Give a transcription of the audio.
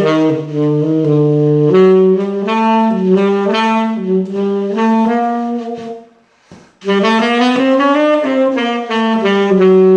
thank